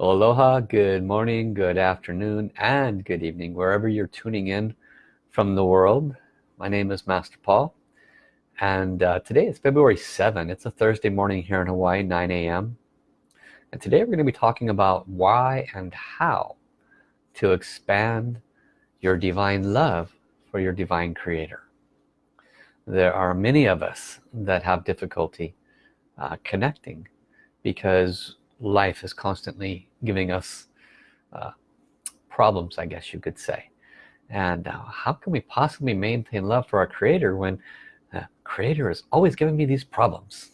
Aloha, good morning, good afternoon, and good evening, wherever you're tuning in from the world. My name is Master Paul, and uh, today is February 7. It's a Thursday morning here in Hawaii, 9 a.m. And today we're going to be talking about why and how to expand your divine love for your divine creator. There are many of us that have difficulty uh, connecting because life is constantly giving us uh, problems I guess you could say. And uh, how can we possibly maintain love for our creator when the creator is always giving me these problems?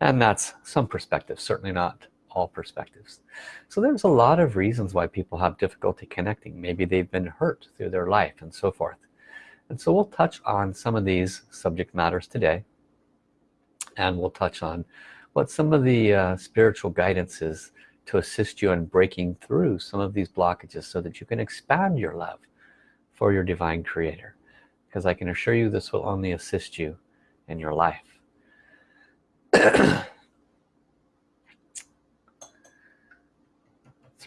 And that's some perspectives certainly not all perspectives. So there's a lot of reasons why people have difficulty connecting. Maybe they've been hurt through their life and so forth. And so we'll touch on some of these subject matters today. And we'll touch on what some of the uh, spiritual guidances to assist you in breaking through some of these blockages so that you can expand your love for your divine creator. Because I can assure you this will only assist you in your life. It's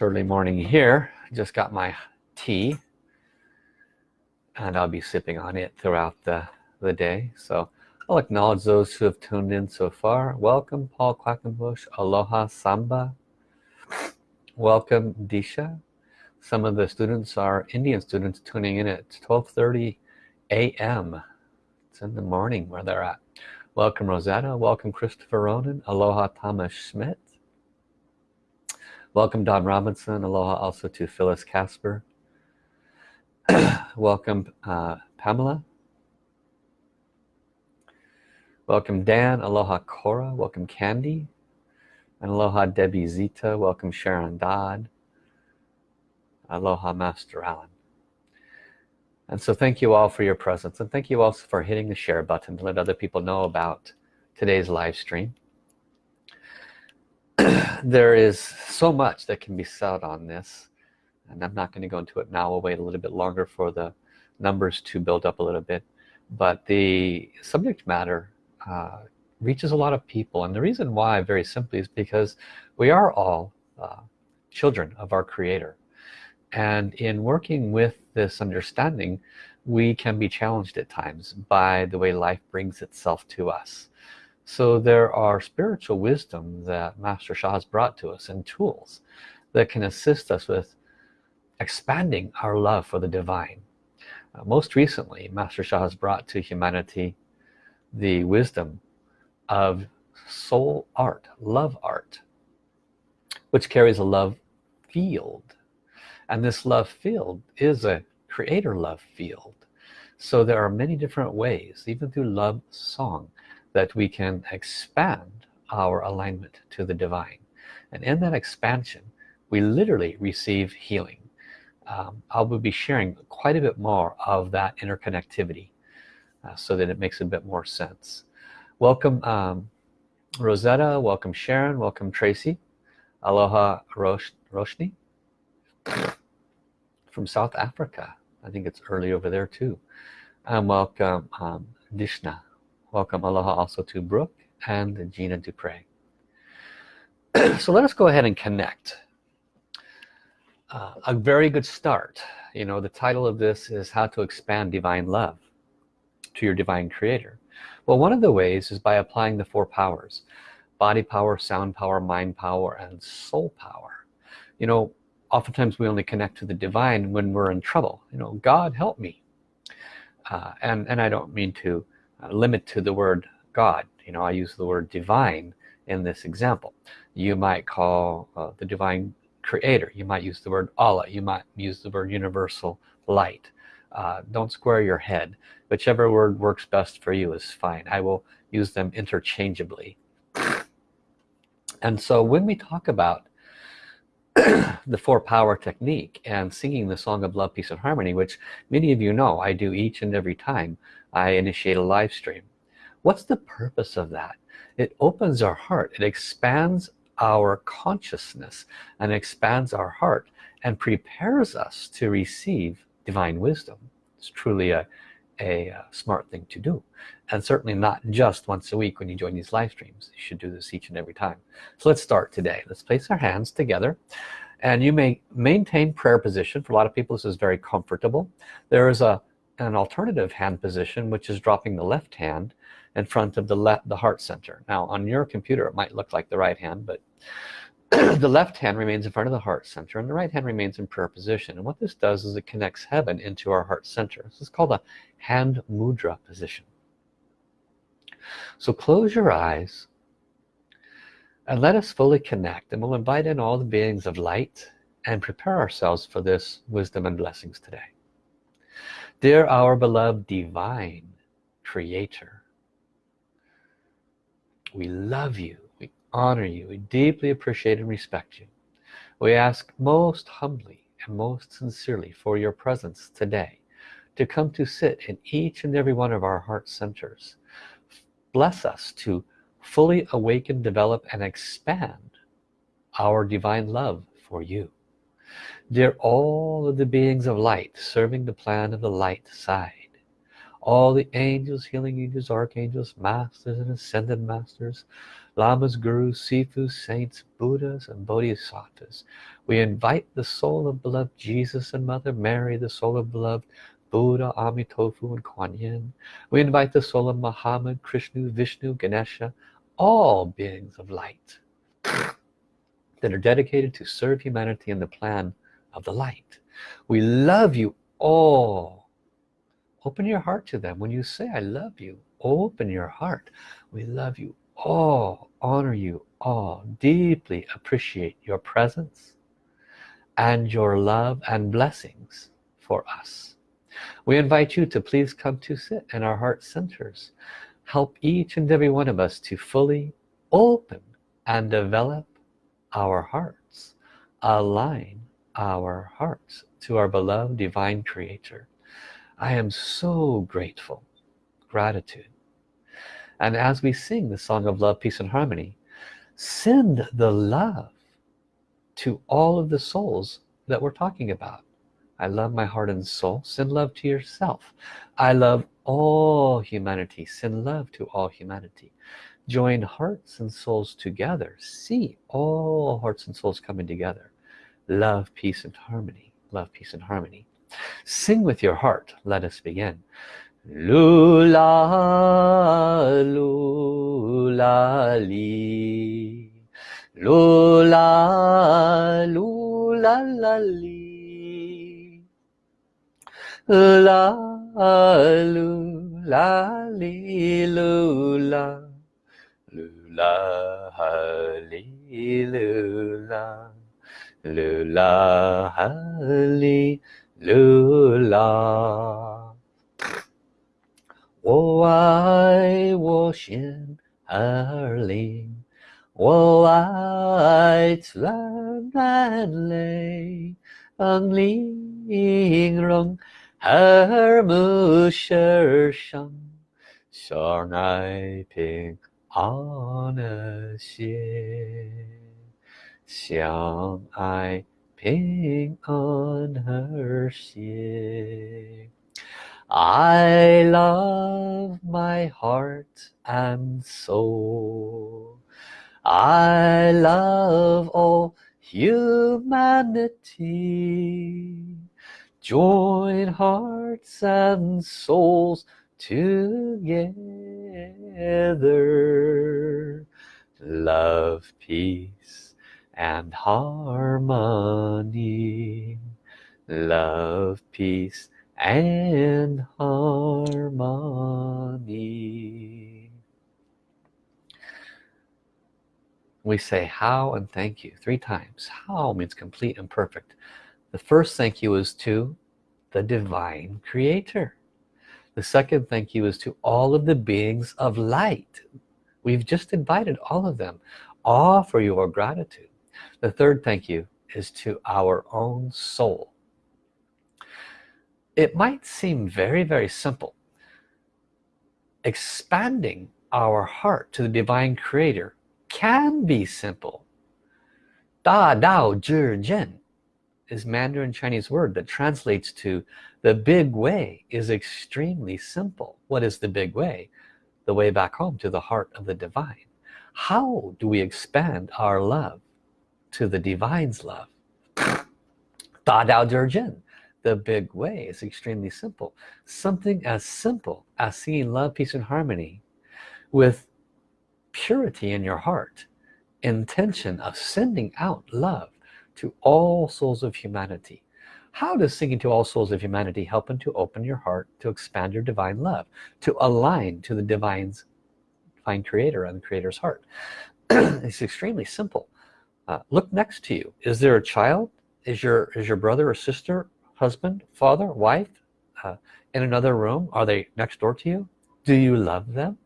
early morning here. Just got my tea and I'll be sipping on it throughout the the day. So I'll acknowledge those who have tuned in so far. Welcome Paul Quackenbush, Aloha Samba. Welcome Disha. Some of the students are Indian students tuning in at 12:30 a.m. It's in the morning where they're at. Welcome Rosetta. Welcome Christopher Ronan. Aloha Thomas Schmidt. Welcome Don Robinson. Aloha also to Phyllis Casper. Welcome uh, Pamela welcome Dan aloha Cora welcome Candy and aloha Debbie Zita welcome Sharon Dodd aloha Master Allen and so thank you all for your presence and thank you also for hitting the share button to let other people know about today's live stream. There is so much that can be said on this and I'm not going to go into it now we'll wait a little bit longer for the numbers to build up a little bit but the subject matter uh, reaches a lot of people. And the reason why very simply is because we are all uh, children of our creator. And in working with this understanding we can be challenged at times by the way life brings itself to us. So there are spiritual wisdom that Master Sha has brought to us and tools that can assist us with expanding our love for the divine. Uh, most recently Master Sha has brought to humanity the wisdom of soul art love art which carries a love field. And this love field is a creator love field. So there are many different ways even through love song that we can expand our alignment to the divine. And in that expansion we literally receive healing. Um, I will be sharing quite a bit more of that interconnectivity uh, so that it makes a bit more sense. Welcome um, Rosetta. Welcome Sharon. Welcome Tracy. Aloha Rosh Roshni. From South Africa. I think it's early over there too. And welcome um, Dishna. Welcome Aloha also to Brooke and Gina Dupre. So let us go ahead and connect. Uh, a very good start. You know the title of this is how to expand divine love to your divine creator. Well one of the ways is by applying the four powers body power sound power mind power and soul power. You know oftentimes we only connect to the divine when we're in trouble. You know God help me. Uh, and and I don't mean to uh, limit to the word God. You know I use the word divine in this example. You might call uh, the divine creator. You might use the word Allah. You might use the word universal light uh, don't square your head. Whichever word works best for you is fine. I will use them interchangeably. And so when we talk about the four power technique and singing the song of love peace and harmony which many of you know I do each and every time I initiate a live stream what's the purpose of that? It opens our heart. It expands our consciousness and expands our heart and prepares us to receive divine wisdom. It's truly a a uh, smart thing to do. And certainly not just once a week when you join these live streams. You should do this each and every time. So let's start today. Let's place our hands together. And you may maintain prayer position. For a lot of people this is very comfortable. There is a an alternative hand position which is dropping the left hand in front of the left the heart center. Now on your computer it might look like the right hand but the left hand remains in front of the heart center and the right hand remains in prayer position. And what this does is it connects heaven into our heart center. This is called a hand mudra position. So close your eyes and let us fully connect and we'll invite in all the beings of light and prepare ourselves for this wisdom and blessings today. Dear our beloved divine creator we love you honor you. We deeply appreciate and respect you. We ask most humbly and most sincerely for your presence today to come to sit in each and every one of our heart centers. Bless us to fully awaken develop and expand our divine love for you. Dear all of the beings of light serving the plan of the light side all the angels healing angels archangels masters and ascended masters lamas gurus sifus saints buddhas and bodhisattvas we invite the soul of beloved jesus and mother mary the soul of beloved Buddha, Amitofu, and Kuan Yin. We invite the soul of Muhammad, Krishna, Vishnu, Ganesha, all beings of light that are dedicated to serve humanity in the plan of the light. We love you all. Open your heart to them. When you say, I love you, open your heart. We love you all, honor you all, deeply appreciate your presence and your love and blessings for us. We invite you to please come to sit in our heart centers. Help each and every one of us to fully open and develop our hearts. Align our hearts to our beloved divine creator. I am so grateful. Gratitude and as we sing the song of love peace and harmony send the love to all of the souls that we're talking about. I love my heart and soul. Send love to yourself. I love all humanity. Send love to all humanity. Join hearts and souls together. See all hearts and souls coming together. Love peace and harmony. Love peace and harmony. Sing with your heart. Let us begin lula lula li. Lula lula la li. La lu la li lu la lu la ha li lu la lu la ha li lu la 我爱我心儿灵，我爱自然泪，ang linh rong 耳目世上相爱平安和谐相爱平安和谐 I love my heart and soul. I love all humanity. Join hearts and souls together. Love peace and harmony. Love peace and harmony. We say how and thank you three times. How means complete and perfect. The first thank you is to the divine creator. The second thank you is to all of the beings of light. We've just invited all of them. Offer your gratitude. The third thank you is to our own soul it might seem very very simple. Expanding our heart to the divine creator can be simple. Da dao zhi is Mandarin Chinese word that translates to the big way is extremely simple. What is the big way? The way back home to the heart of the divine. How do we expand our love to the divine's love? Da Dao Jin the big way. Is extremely simple. Something as simple as seeing love peace and harmony with purity in your heart. Intention of sending out love to all souls of humanity. How does singing to all souls of humanity help them to open your heart to expand your divine love to align to the divine's divine creator and the creator's heart? It's extremely simple. Uh, look next to you. Is there a child? Is your is your brother or sister husband father wife uh, in another room? Are they next door to you? Do you love them?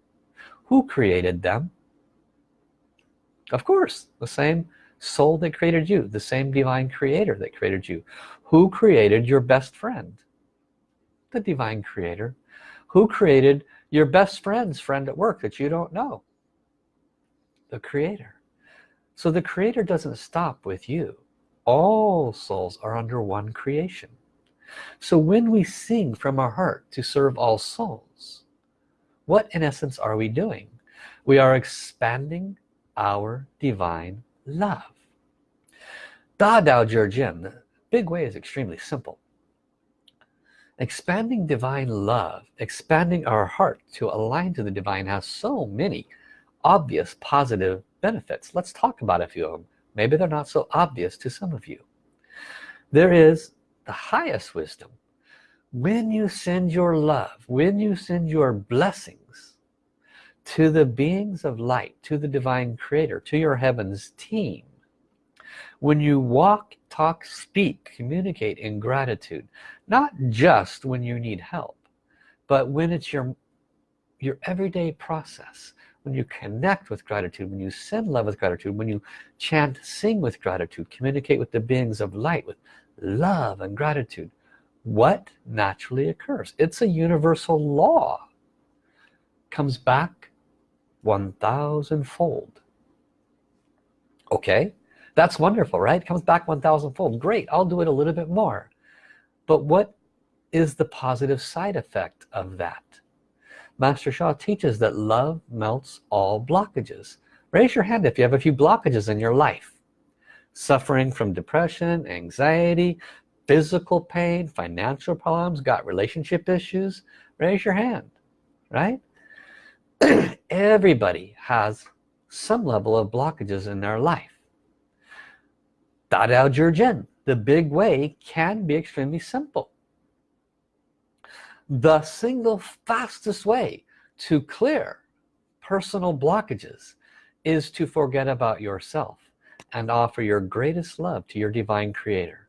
Who created them? Of course the same soul that created you the same divine creator that created you. Who created your best friend? The divine creator. Who created your best friend's friend at work that you don't know? The creator. So the creator doesn't stop with you. All souls are under one creation so when we sing from our heart to serve all souls what in essence are we doing? We are expanding our divine love. Da Dao Zhi Jian the big way is extremely simple. Expanding divine love expanding our heart to align to the divine has so many obvious positive benefits. Let's talk about a few of them maybe they're not so obvious to some of you. There is the highest wisdom. When you send your love when you send your blessings to the beings of light to the divine creator to your heavens team when you walk talk speak communicate in gratitude not just when you need help but when it's your your everyday process when you connect with gratitude when you send love with gratitude when you chant sing with gratitude communicate with the beings of light with love and gratitude. What naturally occurs? It's a universal law. Comes back 1,000 fold okay? That's wonderful right? Comes back 1,000 fold great I'll do it a little bit more. But what is the positive side effect of that? Master Sha teaches that love melts all blockages. Raise your hand if you have a few blockages in your life suffering from depression anxiety physical pain financial problems got relationship issues raise your hand right? Everybody has some level of blockages in their life. Da Dao Zhi Jian the big way can be extremely simple. The single fastest way to clear personal blockages is to forget about yourself and offer your greatest love to your divine creator.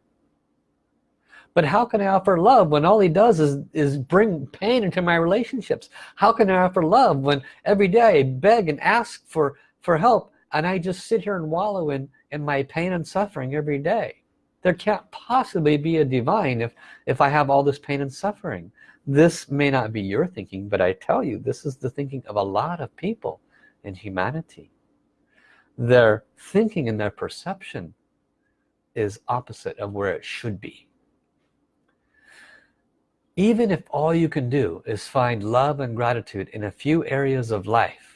But how can I offer love when all he does is is bring pain into my relationships? How can I offer love when every day I beg and ask for for help and I just sit here and wallow in in my pain and suffering every day? There can't possibly be a divine if if I have all this pain and suffering. This may not be your thinking but I tell you this is the thinking of a lot of people in humanity their thinking and their perception is opposite of where it should be. Even if all you can do is find love and gratitude in a few areas of life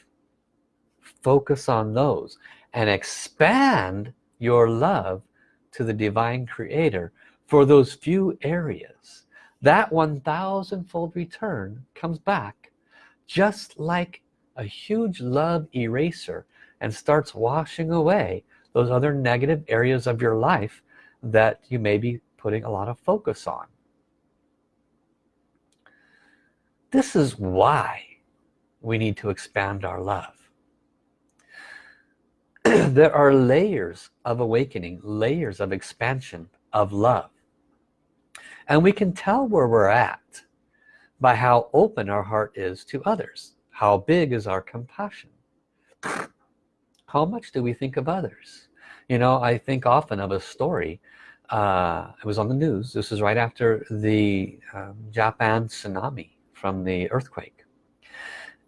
focus on those and expand your love to the divine creator for those few areas. That 1,000 fold return comes back just like a huge love eraser and starts washing away those other negative areas of your life that you may be putting a lot of focus on. This is why we need to expand our love. There are layers of awakening layers of expansion of love. And we can tell where we're at by how open our heart is to others how big is our compassion how much do we think of others? You know I think often of a story uh, it was on the news. This is right after the um, Japan tsunami from the earthquake.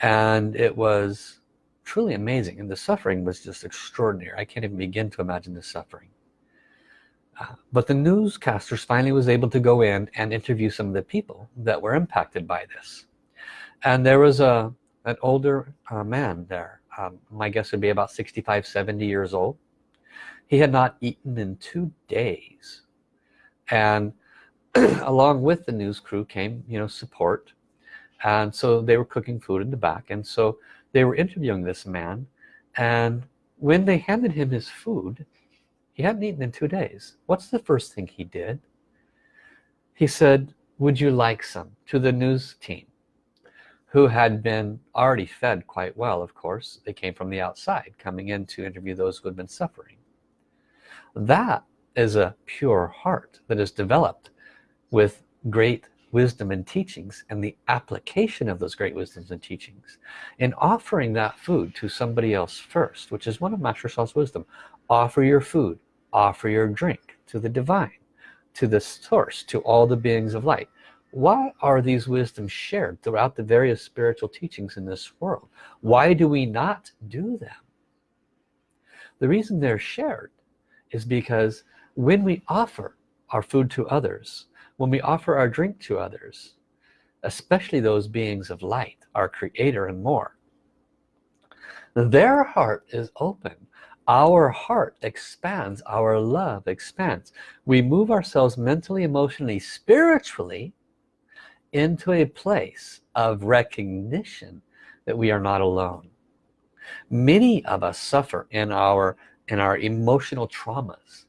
And it was truly amazing and the suffering was just extraordinary. I can't even begin to imagine the suffering. Uh, but the newscasters finally was able to go in and interview some of the people that were impacted by this. And there was a an older uh, man there um, my guess would be about 65 70 years old. He had not eaten in two days. And along with the news crew came you know support. And so they were cooking food in the back. And so they were interviewing this man. And when they handed him his food he hadn't eaten in two days. What's the first thing he did? He said would you like some? to the news team who had been already fed quite well of course. They came from the outside coming in to interview those who had been suffering. That is a pure heart that is developed with great wisdom and teachings and the application of those great wisdoms and teachings in offering that food to somebody else first which is one of Master Sha's wisdom. Offer your food offer your drink to the divine to the source to all the beings of light why are these wisdoms shared throughout the various spiritual teachings in this world? Why do we not do them? The reason they're shared is because when we offer our food to others when we offer our drink to others especially those beings of light our creator and more their heart is open. Our heart expands. Our love expands. We move ourselves mentally emotionally spiritually into a place of recognition that we are not alone. Many of us suffer in our in our emotional traumas.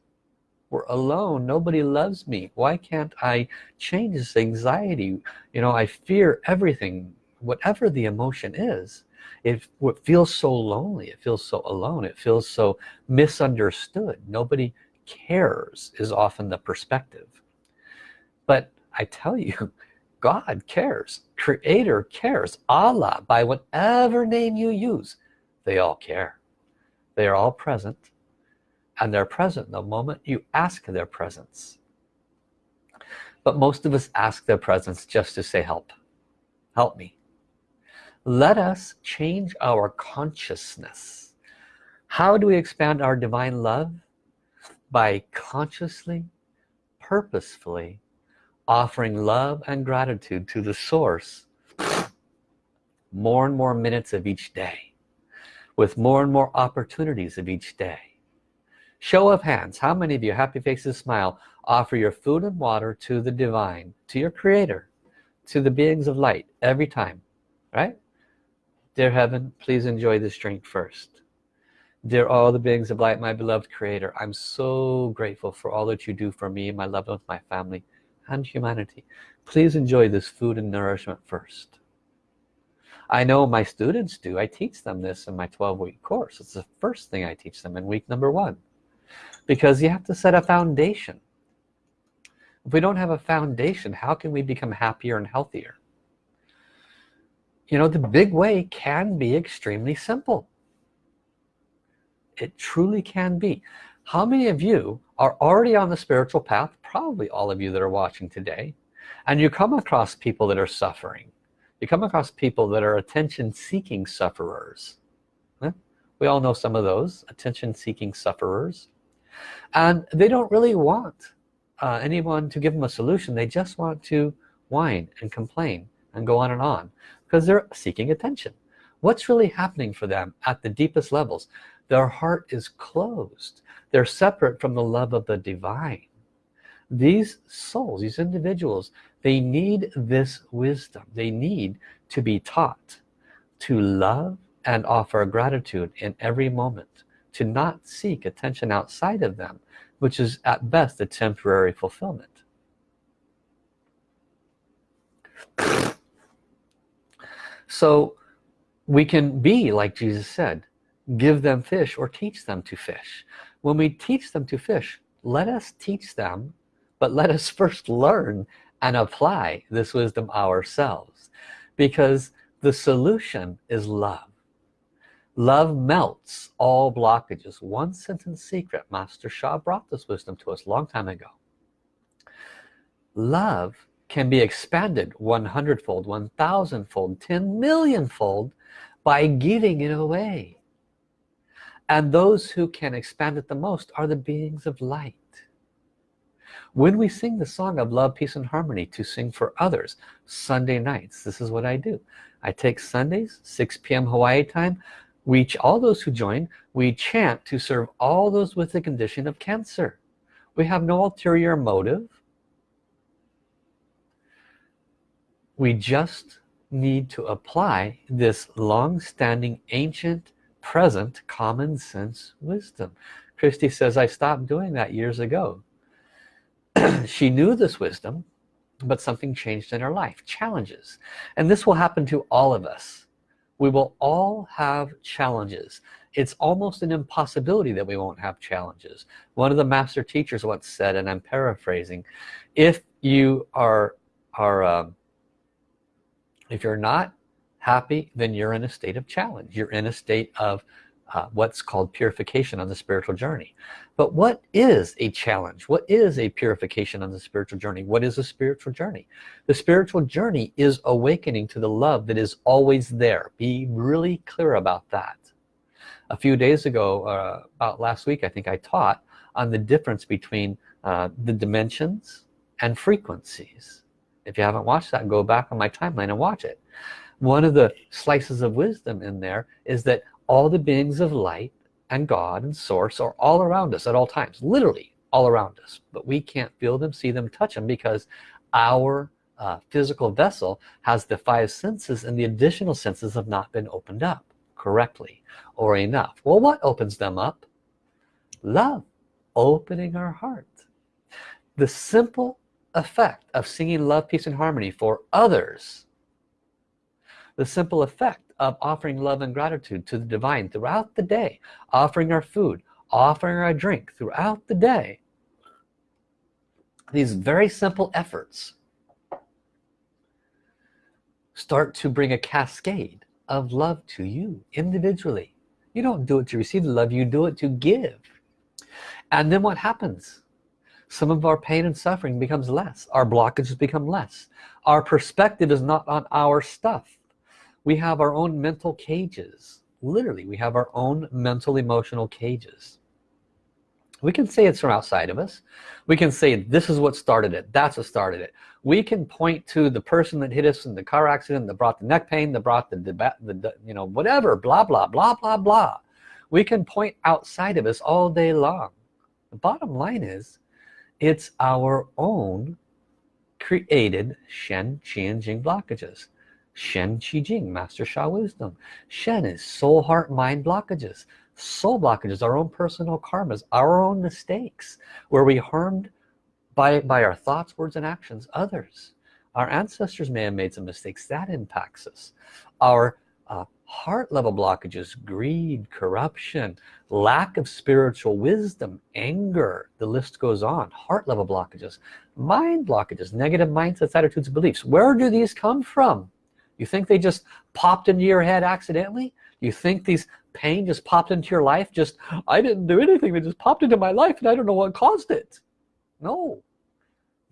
We're alone. Nobody loves me. Why can't I change this anxiety? You know I fear everything whatever the emotion is. It, it feels so lonely it feels so alone. It feels so misunderstood. Nobody cares is often the perspective. But I tell you God cares creator cares Allah by whatever name you use they all care. They are all present and they're present the moment you ask their presence. But most of us ask their presence just to say help. Help me. Let us change our consciousness. How do we expand our divine love? By consciously purposefully offering love and gratitude to the source more and more minutes of each day with more and more opportunities of each day. Show of hands how many of you happy faces smile offer your food and water to the divine to your creator to the beings of light every time right? Dear heaven please enjoy this drink first. Dear all the beings of light my beloved creator I'm so grateful for all that you do for me my loved ones my family and humanity. Please enjoy this food and nourishment first. I know my students do. I teach them this in my 12-week course. It's the first thing I teach them in week number one. Because you have to set a foundation. If we don't have a foundation how can we become happier and healthier? You know the big way can be extremely simple. It truly can be. How many of you are already on the spiritual path probably all of you that are watching today and you come across people that are suffering. You come across people that are attention-seeking sufferers. We all know some of those attention-seeking sufferers. And they don't really want uh, anyone to give them a solution. They just want to whine and complain and go on and on because they're seeking attention. What's really happening for them at the deepest levels their heart is closed. They're separate from the love of the divine. These souls these individuals they need this wisdom. They need to be taught to love and offer gratitude in every moment to not seek attention outside of them which is at best a temporary fulfillment. So we can be like Jesus said give them fish or teach them to fish. When we teach them to fish let us teach them but let us first learn and apply this wisdom ourselves. Because the solution is love. Love melts all blockages. One sentence secret master Sha brought this wisdom to us a long time ago. Love can be expanded 100 fold 1000 fold 10 million fold by giving it away and those who can expand it the most are the beings of light. When we sing the song of love peace and harmony to sing for others Sunday nights this is what I do. I take Sundays 6 p.m. Hawaii time. We all those who join we chant to serve all those with the condition of cancer. We have no ulterior motive. We just need to apply this long-standing ancient present common sense wisdom. Christy says I stopped doing that years ago. She knew this wisdom but something changed in her life challenges. And this will happen to all of us. We will all have challenges. It's almost an impossibility that we won't have challenges. One of the master teachers once said and I'm paraphrasing if you are are um, if you're not happy then you're in a state of challenge. You're in a state of uh, what's called purification on the spiritual journey. But what is a challenge? What is a purification on the spiritual journey? What is a spiritual journey? The spiritual journey is awakening to the love that is always there. Be really clear about that. A few days ago uh, about last week I think I taught on the difference between uh, the dimensions and frequencies. If you haven't watched that go back on my timeline and watch it one of the slices of wisdom in there is that all the beings of light and God and source are all around us at all times literally all around us but we can't feel them see them touch them because our uh, physical vessel has the five senses and the additional senses have not been opened up correctly or enough. Well what opens them up? Love opening our heart. The simple effect of singing love peace and harmony for others the simple effect of offering love and gratitude to the divine throughout the day offering our food offering our drink throughout the day. These very simple efforts start to bring a cascade of love to you individually. You don't do it to receive the love you do it to give. And then what happens? Some of our pain and suffering becomes less. Our blockages become less. Our perspective is not on our stuff we have our own mental cages. Literally we have our own mental emotional cages. We can say it's from outside of us. We can say this is what started it. That's what started it. We can point to the person that hit us in the car accident that brought the neck pain that brought the, the, the you know whatever blah blah blah blah blah. We can point outside of us all day long. The bottom line is it's our own created Shen, Qi, and Jing blockages Shen Qi Jing, Master Sha Wisdom. Shen is soul, heart, mind blockages. Soul blockages, our own personal karmas, our own mistakes, where we harmed by, by our thoughts, words, and actions others. Our ancestors may have made some mistakes, that impacts us. Our uh, heart level blockages, greed, corruption, lack of spiritual wisdom, anger, the list goes on. Heart level blockages, mind blockages, negative mindsets, attitudes, beliefs. Where do these come from? You think they just popped into your head accidentally? You think these pain just popped into your life? Just, I didn't do anything. They just popped into my life and I don't know what caused it. No.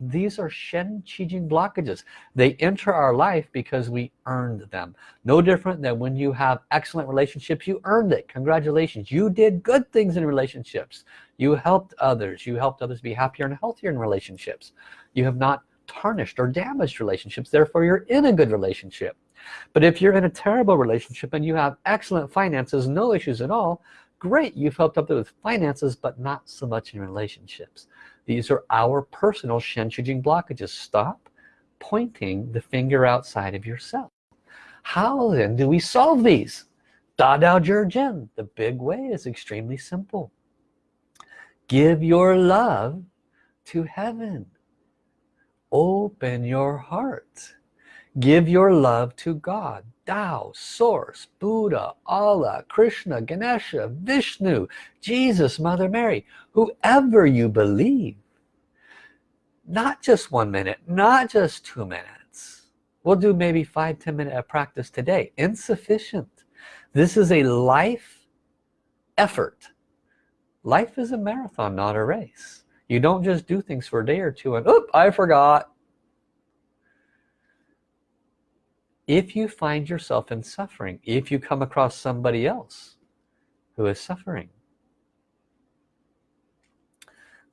These are Shen Qi Jing blockages. They enter our life because we earned them. No different than when you have excellent relationships, you earned it. Congratulations. You did good things in relationships. You helped others. You helped others be happier and healthier in relationships. You have not tarnished or damaged relationships therefore you're in a good relationship. But if you're in a terrible relationship and you have excellent finances no issues at all great you've helped up with finances but not so much in relationships. These are our personal Shen Qi Jing blockages. Stop pointing the finger outside of yourself. How then do we solve these? Da Dao Jia the big way is extremely simple. Give your love to heaven open your heart give your love to God Tao, Source, Buddha, Allah, Krishna, Ganesha, Vishnu, Jesus, Mother Mary, whoever you believe. Not just one minute, not just two minutes. We'll do maybe five, ten minute of practice today. Insufficient. This is a life effort. Life is a marathon, not a race you don't just do things for a day or two and oop I forgot. If you find yourself in suffering if you come across somebody else who is suffering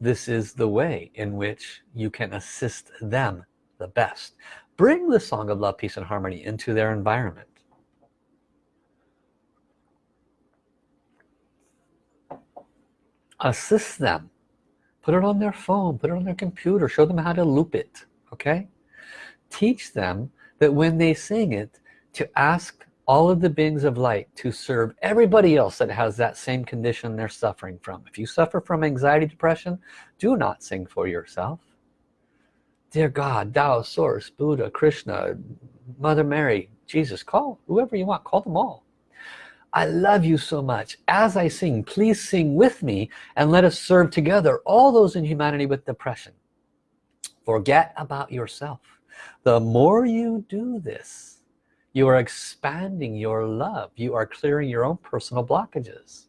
this is the way in which you can assist them the best. Bring the song of love peace and harmony into their environment. Assist them put it on their phone put it on their computer show them how to loop it okay? Teach them that when they sing it to ask all of the beings of light to serve everybody else that has that same condition they're suffering from. If you suffer from anxiety depression do not sing for yourself. Dear God Tao source Buddha Krishna Mother Mary Jesus call whoever you want call them all I love you so much. As I sing please sing with me and let us serve together all those in humanity with depression. Forget about yourself. The more you do this you are expanding your love. You are clearing your own personal blockages.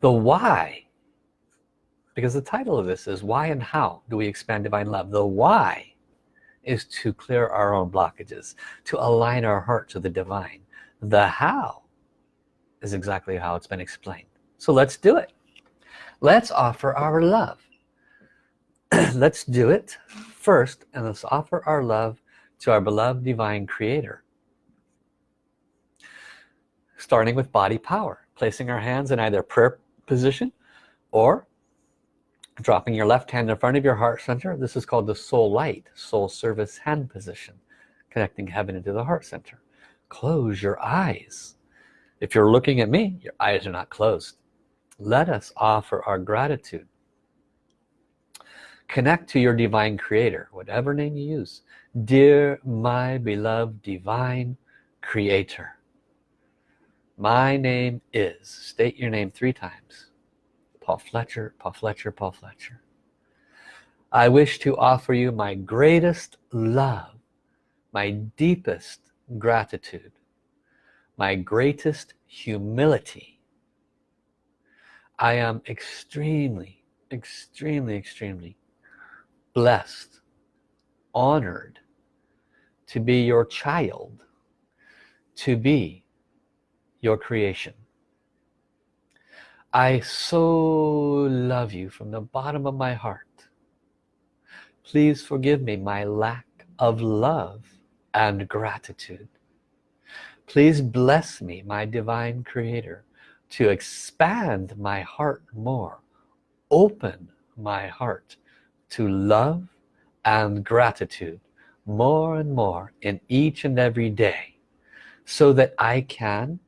The why because the title of this is why and how do we expand divine love? The why is to clear our own blockages to align our heart to the divine. The how is exactly how it's been explained. So let's do it. Let's offer our love. Let's do it first and let's offer our love to our beloved divine creator. Starting with body power placing our hands in either prayer position or dropping your left hand in front of your heart center. This is called the soul light soul service hand position connecting heaven into the heart center. Close your eyes. If you're looking at me your eyes are not closed. Let us offer our gratitude. Connect to your divine creator whatever name you use. Dear my beloved divine creator my name is state your name three times Paul Fletcher, Paul Fletcher, Paul Fletcher. I wish to offer you my greatest love, my deepest gratitude, my greatest humility. I am extremely, extremely, extremely blessed, honored to be your child, to be your creation. I so love you from the bottom of my heart. Please forgive me my lack of love and gratitude. Please bless me, my divine creator, to expand my heart more. Open my heart to love and gratitude more and more in each and every day so that I can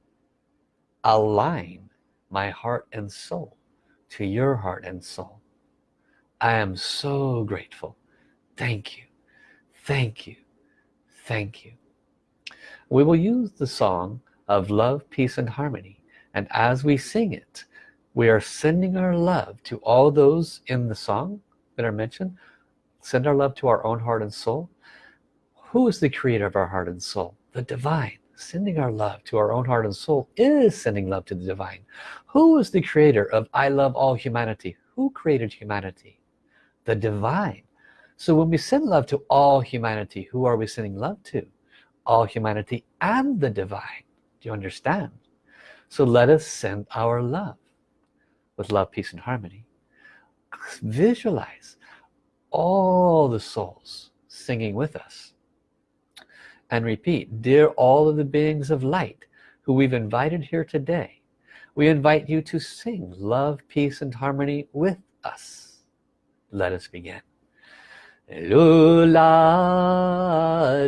align my heart and soul to your heart and soul. I am so grateful. Thank you. Thank you. Thank you. We will use the song of love peace and harmony. And as we sing it we are sending our love to all those in the song that are mentioned. Send our love to our own heart and soul. Who is the creator of our heart and soul? The divine sending our love to our own heart and soul is sending love to the divine. Who is the creator of I love all humanity? Who created humanity? The divine. So when we send love to all humanity who are we sending love to? All humanity and the divine. Do you understand? So let us send our love with love peace and harmony. Visualize all the souls singing with us and repeat dear all of the beings of light who we've invited here today we invite you to sing love peace and harmony with us. Let us begin. Lula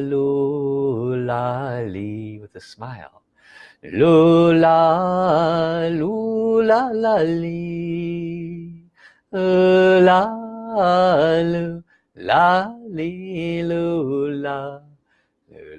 lula with a smile. Lula lula la la la lula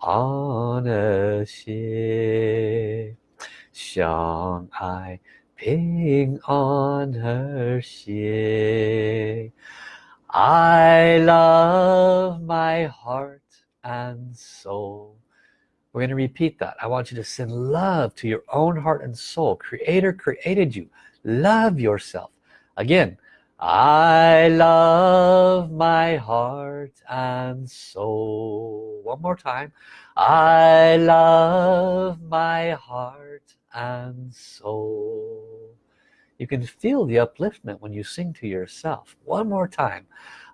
安的心相爱 平安和谐 I love my heart and soul we're going to repeat that I want you to send love to your own heart and soul creator created you love yourself again I love my heart and soul. One more time. I love my heart and soul. You can feel the upliftment when you sing to yourself. One more time.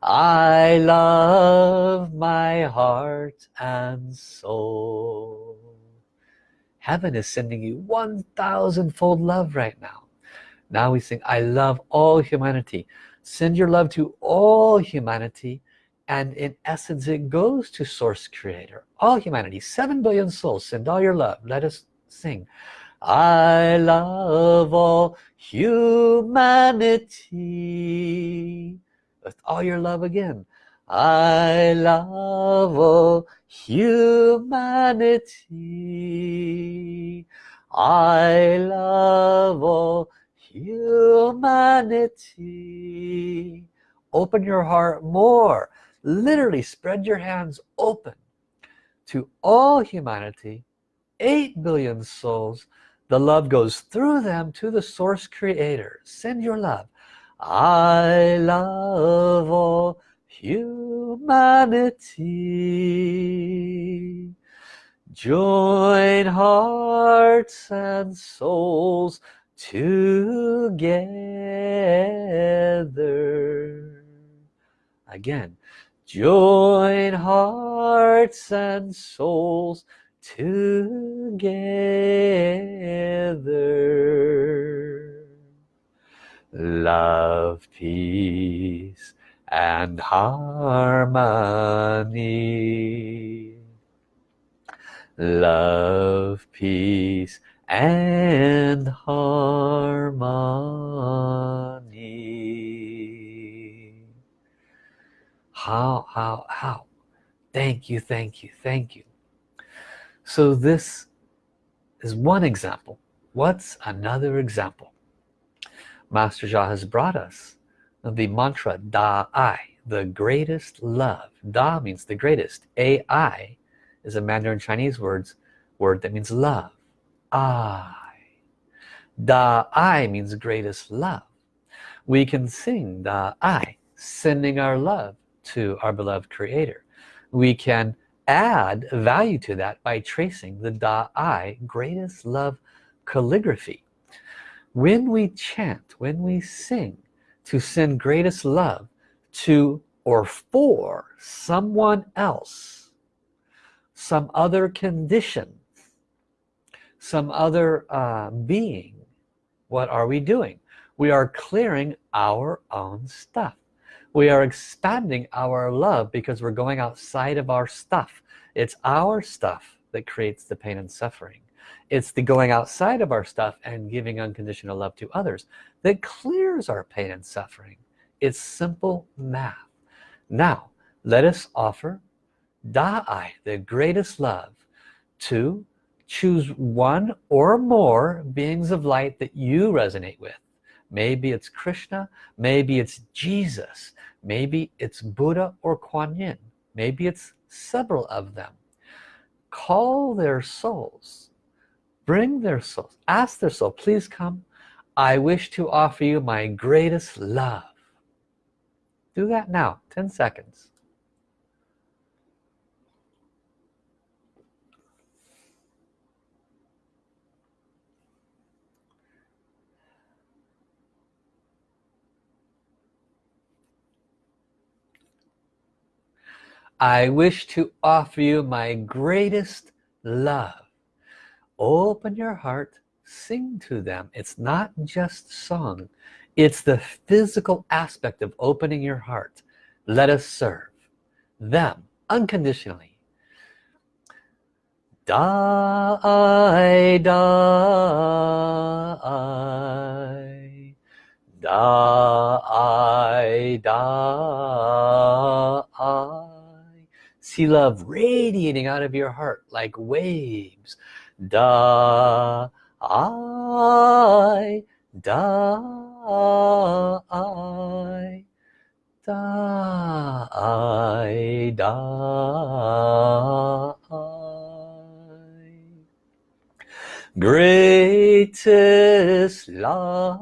I love my heart and soul. Heaven is sending you 1,000 fold love right now now we sing I love all humanity. Send your love to all humanity and in essence it goes to source creator. All humanity 7 billion souls send all your love. Let us sing. I love all humanity. With all your love again. I love all humanity. I love all humanity. Open your heart more. Literally spread your hands open to all humanity. 8 billion souls. The love goes through them to the source creator. Send your love. I love all humanity. Join hearts and souls together. Again join hearts and souls together. Love peace and harmony. Love peace and harmony. How how how? Thank you thank you thank you. So this is one example. What's another example? Master Sha has brought us the mantra Da I the greatest love. Da means the greatest. AI is a Mandarin Chinese words word that means love I. Da I means greatest love. We can sing Da I sending our love to our beloved creator. We can add value to that by tracing the Da I greatest love calligraphy. When we chant when we sing to send greatest love to or for someone else some other condition some other uh, being. What are we doing? We are clearing our own stuff. We are expanding our love because we're going outside of our stuff. It's our stuff that creates the pain and suffering. It's the going outside of our stuff and giving unconditional love to others that clears our pain and suffering. It's simple math. Now let us offer Da'ai the greatest love to choose one or more beings of light that you resonate with. Maybe it's Krishna maybe it's Jesus maybe it's Buddha or Kuan Yin maybe it's several of them. Call their souls. Bring their souls. Ask their soul please come. I wish to offer you my greatest love. Do that now. 10 seconds I wish to offer you my greatest love. Open your heart sing to them. It's not just song it's the physical aspect of opening your heart. Let us serve them unconditionally. Die die. Die die see love radiating out of your heart like waves. Da I die die die greatest love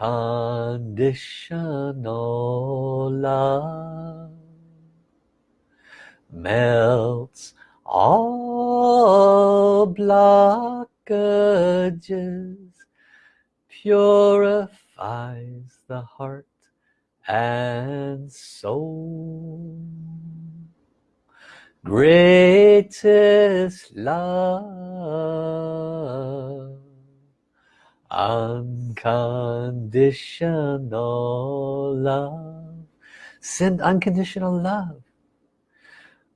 unconditional love melts all blockages purifies the heart and soul. Greatest love unconditional love. Send unconditional love.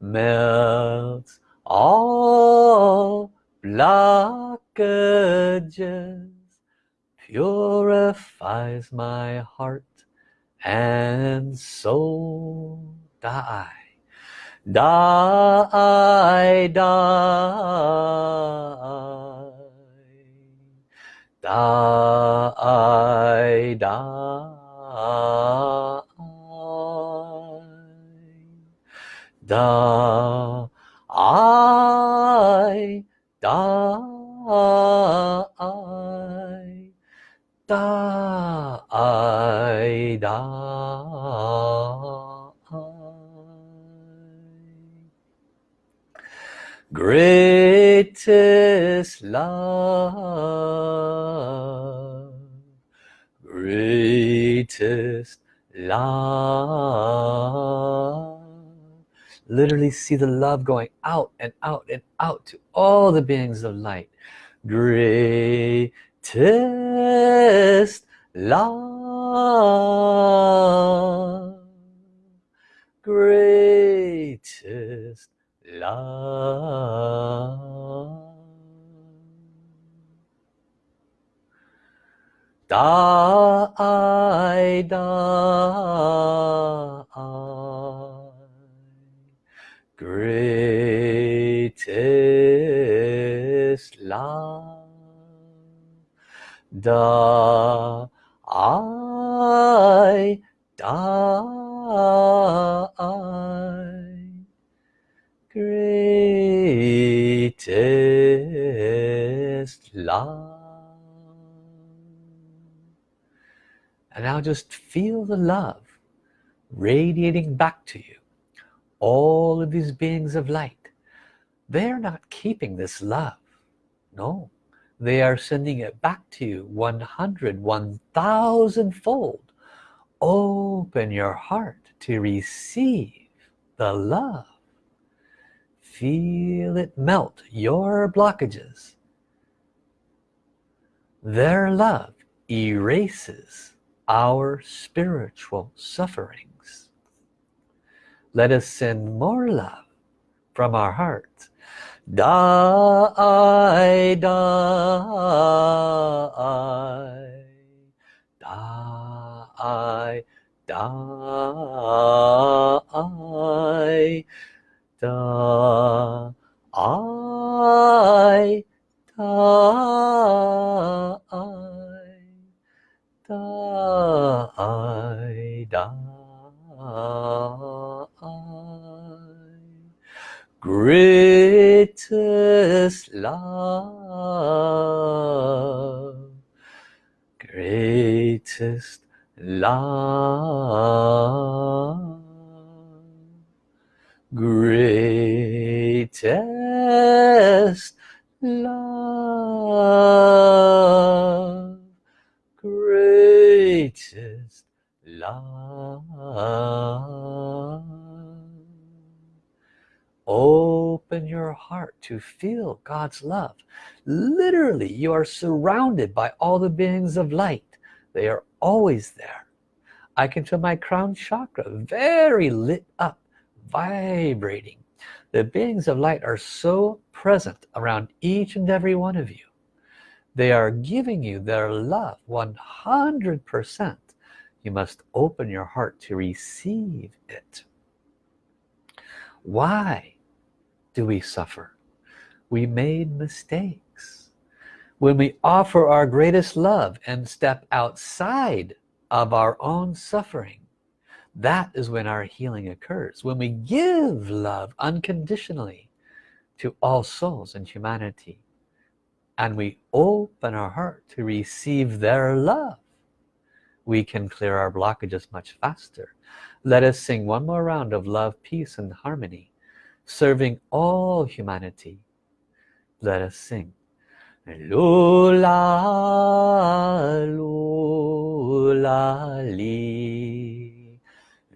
Melts all blockages purifies my heart and soul. Die die die die die die I die die die greatest love greatest love. Literally see the love going out and out and out to all the beings of light. Greatest love. Greatest love die die greatest love da I die greatest love. And now just feel the love radiating back to you. All of these beings of light they're not keeping this love. No they are sending it back to you 100 1000 fold. Open your heart to receive the love feel it melt your blockages. Their love erases our spiritual sufferings. Let us send more love from our hearts. Die die die die. die I die die. Greatest love greatest love greatest love greatest love. Open your heart to feel God's love. Literally you are surrounded by all the beings of light. They are always there. I can feel my crown chakra very lit up vibrating. The beings of light are so present around each and every one of you. They are giving you their love 100% you must open your heart to receive it. Why do we suffer? We made mistakes. When we offer our greatest love and step outside of our own suffering that is when our healing occurs when we give love unconditionally to all souls and humanity and we open our heart to receive their love we can clear our blockages much faster. Let us sing one more round of love peace and harmony serving all humanity. Let us sing. Lula, lula.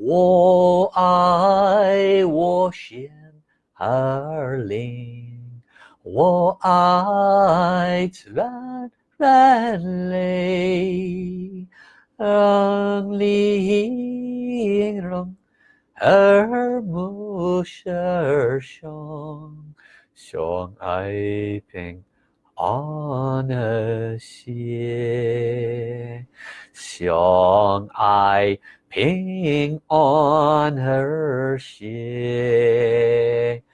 我爱我心儿灵，我爱自然人类，让灵容耳目舌相相爱平。安和谐，相爱 ping on her ship.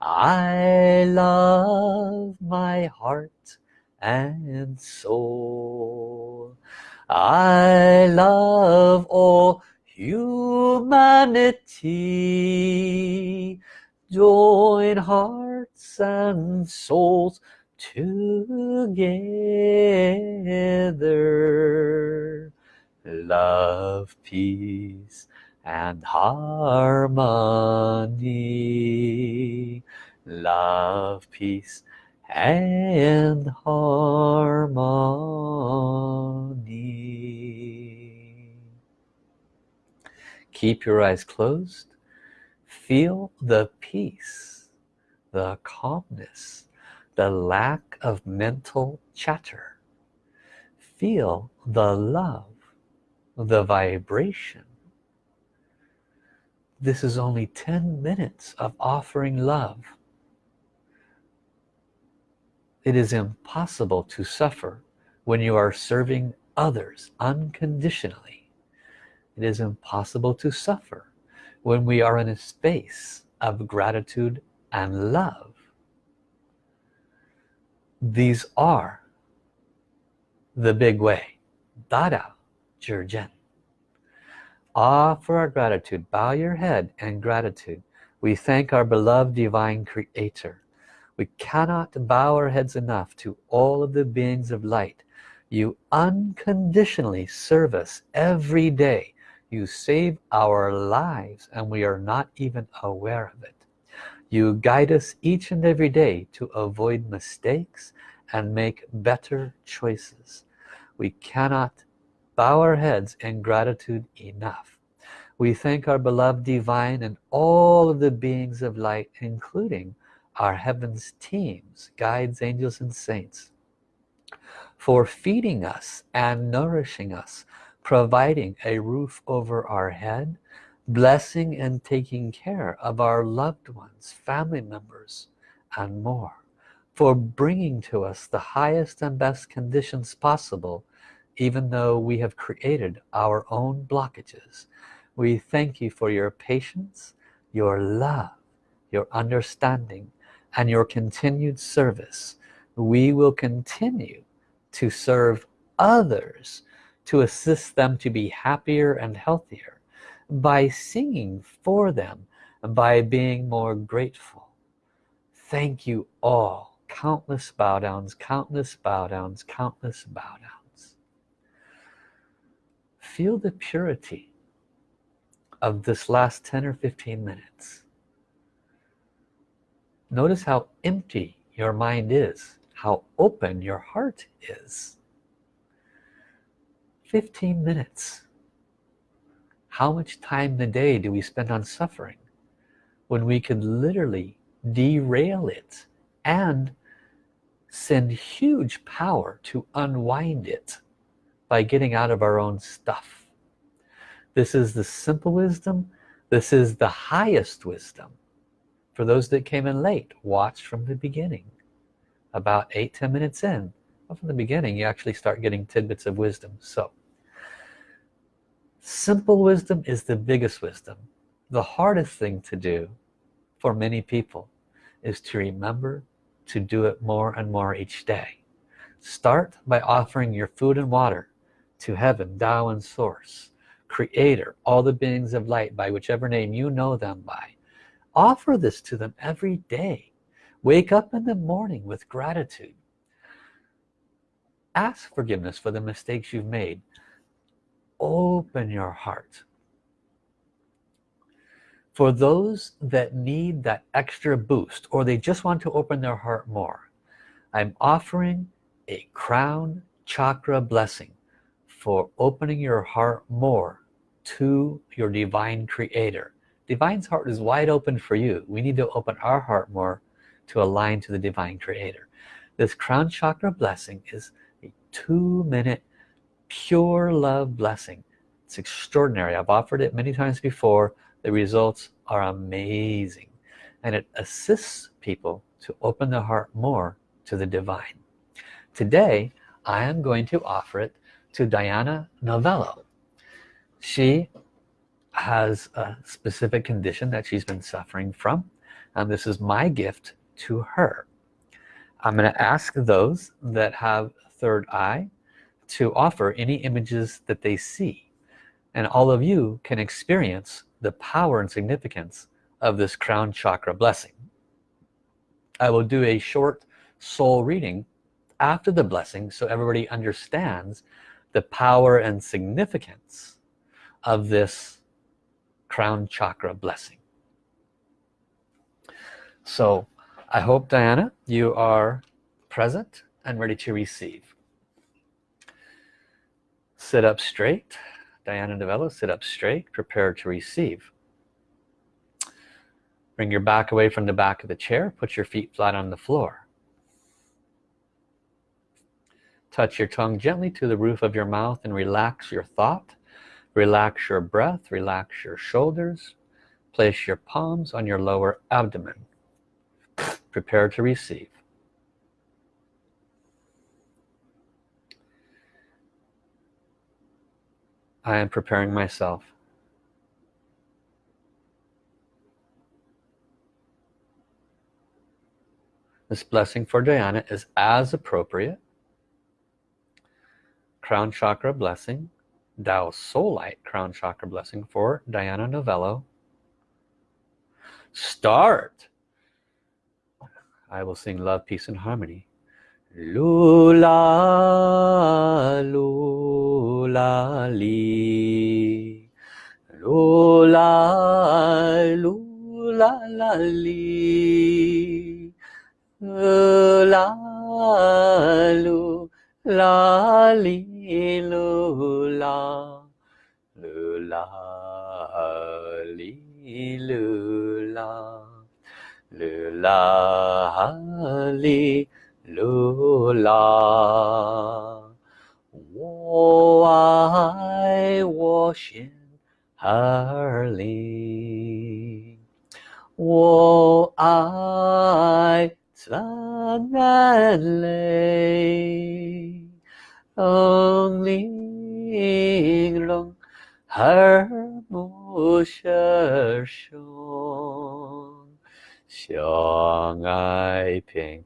I love my heart and soul. I love all humanity. Join hearts and souls together love peace and harmony. Love peace and harmony. Keep your eyes closed. Feel the peace the calmness the lack of mental chatter. Feel the love the vibration. This is only 10 minutes of offering love. It is impossible to suffer when you are serving others unconditionally. It is impossible to suffer when we are in a space of gratitude and love. These are the big way. Da Dao Zhi Jian ah, offer our gratitude bow your head and gratitude. We thank our beloved divine creator. We cannot bow our heads enough to all of the beings of light. You unconditionally serve us every day. You save our lives and we are not even aware of it. You guide us each and every day to avoid mistakes and make better choices. We cannot bow our heads in gratitude enough. We thank our beloved divine and all of the beings of light including our heavens teams guides angels and saints for feeding us and nourishing us providing a roof over our head blessing and taking care of our loved ones family members and more for bringing to us the highest and best conditions possible even though we have created our own blockages. We thank you for your patience your love your understanding and your continued service. We will continue to serve others to assist them to be happier and healthier by singing for them and by being more grateful. Thank you all. Countless bow downs countless bow downs countless bow downs feel the purity of this last 10 or 15 minutes. Notice how empty your mind is how open your heart is. 15 minutes. How much time in the day do we spend on suffering when we could literally derail it and send huge power to unwind it by getting out of our own stuff. This is the simple wisdom. This is the highest wisdom for those that came in late. Watch from the beginning. About eight ten minutes in well, from the beginning you actually start getting tidbits of wisdom. So simple wisdom is the biggest wisdom. The hardest thing to do for many people is to remember to do it more and more each day. Start by offering your food and water to heaven Tao and source creator all the beings of light by whichever name you know them by. Offer this to them every day. Wake up in the morning with gratitude. Ask forgiveness for the mistakes you've made. Open your heart. For those that need that extra boost or they just want to open their heart more I'm offering a crown chakra blessing for opening your heart more to your divine creator. Divine's heart is wide open for you. We need to open our heart more to align to the divine creator. This crown chakra blessing is a two-minute pure love blessing. It's extraordinary. I've offered it many times before. The results are amazing. And it assists people to open their heart more to the divine. Today I am going to offer it to Diana Novello. She has a specific condition that she's been suffering from and this is my gift to her. I'm going to ask those that have third eye to offer any images that they see and all of you can experience the power and significance of this crown chakra blessing. I will do a short soul reading after the blessing so everybody understands the power and significance of this crown chakra blessing. So I hope Diana you are present and ready to receive. Sit up straight. Diana Novello sit up straight. Prepare to receive. Bring your back away from the back of the chair. Put your feet flat on the floor touch your tongue gently to the roof of your mouth and relax your thought. Relax your breath relax your shoulders. Place your palms on your lower abdomen. Prepare to receive. I am preparing myself. This blessing for Diana is as appropriate crown chakra blessing Tao Soul Light crown chakra blessing for Diana Novello. Start. I will sing love peace and harmony. Lula lula li. Lula lula la li. Lula lula li lula lula li lula lula li lula. Wo ai wo xian er li wo ai zan ran lei ong ling rong her mu shi shong 相爱平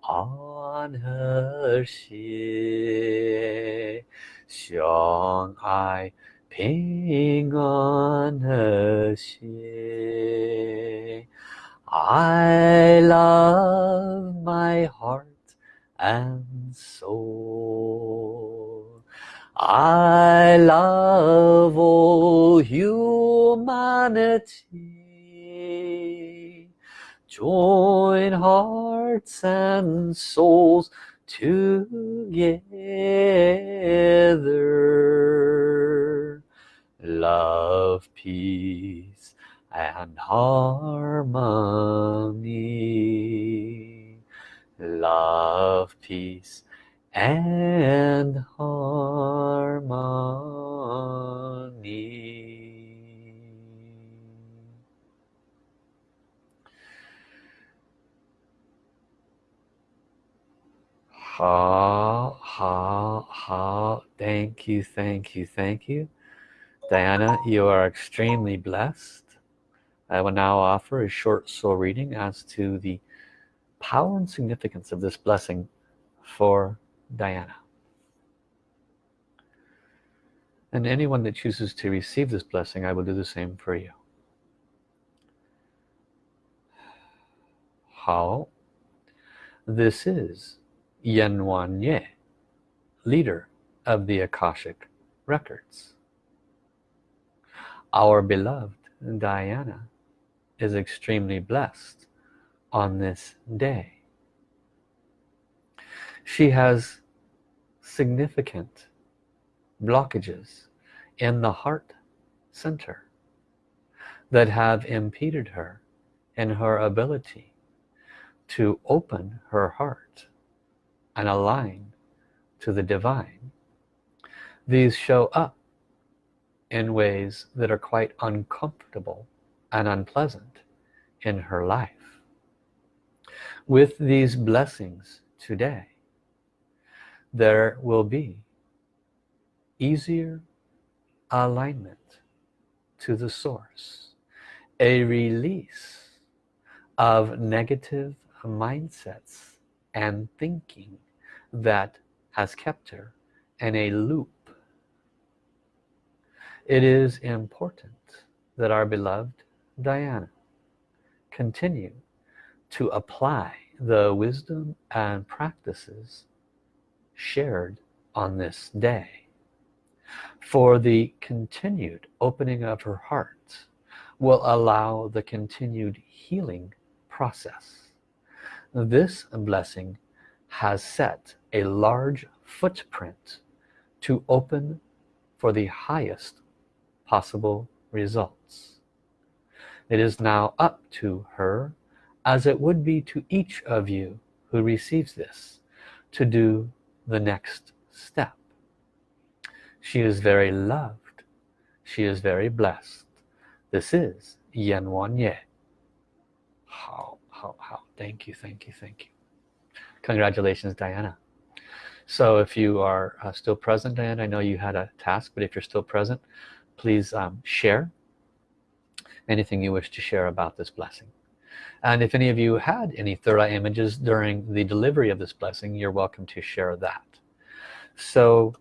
安和谐，相爱平安和谐。I love my heart and soul. I love all humanity. Join hearts and souls together. Love peace and harmony love peace and harmony. Ha ha ha. Thank you thank you thank you. Diana you are extremely blessed. I will now offer a short soul reading as to the power and significance of this blessing for Diana. And anyone that chooses to receive this blessing I will do the same for you. How? This is Yan Wang Ye leader of the Akashic records. Our beloved Diana is extremely blessed on this day. She has significant blockages in the heart center that have impeded her in her ability to open her heart and align to the divine. These show up in ways that are quite uncomfortable and unpleasant in her life with these blessings today there will be easier alignment to the source a release of negative mindsets and thinking that has kept her in a loop. It is important that our beloved Diana continue to apply the wisdom and practices shared on this day. For the continued opening of her heart will allow the continued healing process. This blessing has set a large footprint to open for the highest possible results. It is now up to her as it would be to each of you who receives this to do the next step. She is very loved. She is very blessed. This is Yan Wang Ye. How how how. Thank you thank you thank you. Congratulations Diana. So if you are uh, still present Diana I know you had a task but if you're still present please um, share anything you wish to share about this blessing and if any of you had any third eye images during the delivery of this blessing you're welcome to share that. So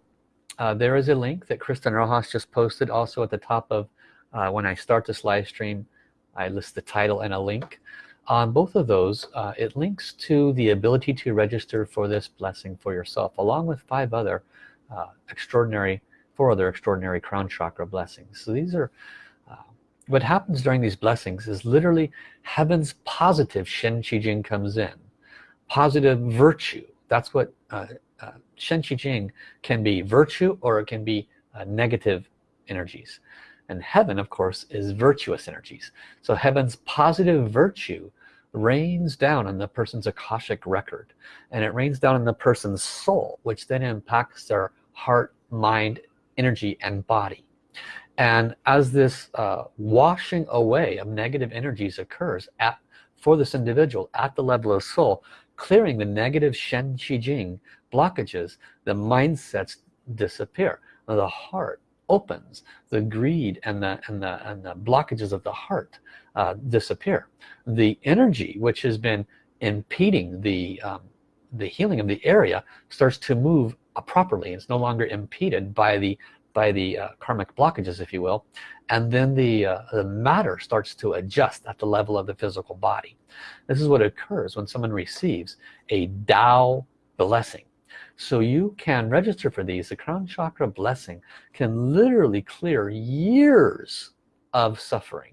uh, there is a link that Kristen Rojas just posted also at the top of uh, when I start this live stream. I list the title and a link. On both of those uh, it links to the ability to register for this blessing for yourself along with five other uh, extraordinary four other extraordinary crown chakra blessings. So these are what happens during these blessings is literally heaven's positive Shen Qi Jing comes in. Positive virtue. That's what uh, uh, Shen Qi Jing can be virtue or it can be uh, negative energies. And heaven of course is virtuous energies. So heaven's positive virtue rains down on the person's Akashic record. And it rains down on the person's soul which then impacts their heart mind energy and body and as this uh, washing away of negative energies occurs at for this individual at the level of soul clearing the negative Shen Qi Jing blockages the mindsets disappear. The heart opens. The greed and the and the and the blockages of the heart uh, disappear. The energy which has been impeding the um, the healing of the area starts to move properly. It's no longer impeded by the by the uh, karmic blockages if you will and then the, uh, the matter starts to adjust at the level of the physical body. This is what occurs when someone receives a Tao blessing. So you can register for these. The crown chakra blessing can literally clear years of suffering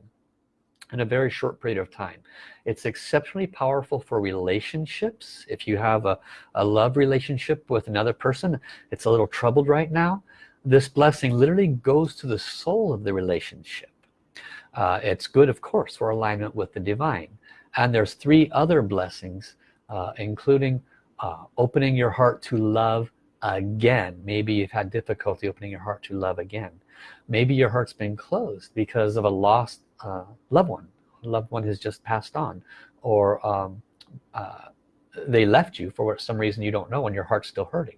in a very short period of time. It's exceptionally powerful for relationships. If you have a, a love relationship with another person it's a little troubled right now this blessing literally goes to the soul of the relationship. Uh, it's good of course for alignment with the divine. And there's three other blessings uh, including uh, opening your heart to love again. Maybe you've had difficulty opening your heart to love again. Maybe your heart's been closed because of a lost uh, loved one. A loved one has just passed on. Or um, uh, they left you for some reason you don't know and your heart's still hurting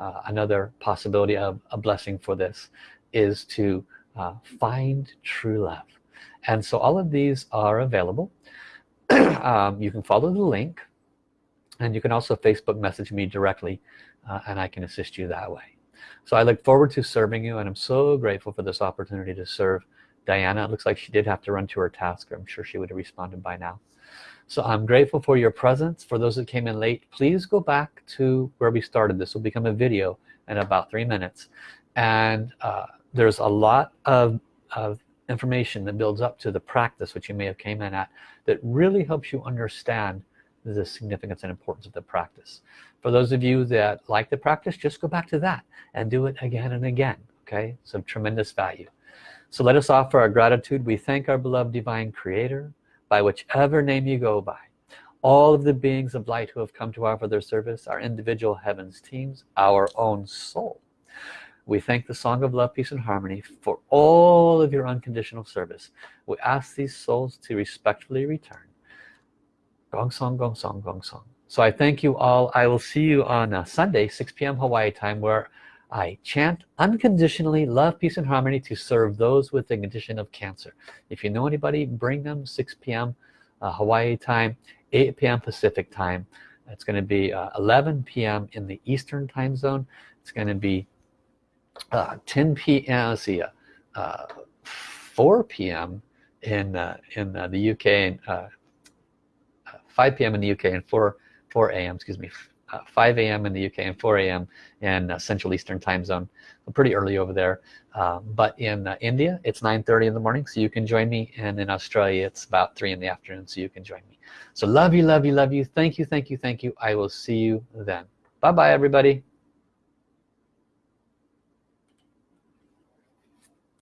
uh, another possibility of a blessing for this is to uh, find true love. And so all of these are available. Um, you can follow the link and you can also Facebook message me directly uh, and I can assist you that way. So I look forward to serving you and I'm so grateful for this opportunity to serve Diana. It looks like she did have to run to her task. I'm sure she would have responded by now so I'm grateful for your presence. For those that came in late please go back to where we started. This will become a video in about three minutes. And uh, there's a lot of, of information that builds up to the practice which you may have came in at that really helps you understand the significance and importance of the practice. For those of you that like the practice just go back to that and do it again and again okay? Some tremendous value. So let us offer our gratitude. We thank our beloved divine creator by whichever name you go by all of the beings of light who have come to offer their service our individual heavens teams our own soul we thank the Song of Love, Peace and Harmony for all of your unconditional service. We ask these souls to respectfully return. Gong Song, Gong Song, Gong Song. So I thank you all. I will see you on uh, Sunday, 6 p.m. Hawaii time, where I chant unconditionally love, peace, and harmony to serve those with the condition of cancer. If you know anybody, bring them 6 p.m. Uh, Hawaii time, 8 p.m. Pacific time. It's going to be uh, 11 p.m. in the Eastern time zone. It's going to be uh, 10 p.m. see, uh, uh 4 p.m. in uh, in uh, the UK and 5 p.m. in the UK and 4 4 a.m. excuse me 5 a.m. in the UK and 4 a.m. in Central Eastern time zone pretty early over there um, but in India it's 9:30 in the morning so you can join me and in Australia it's about 3 in the afternoon so you can join me so love you love you love you thank you thank you thank you I will see you then bye bye everybody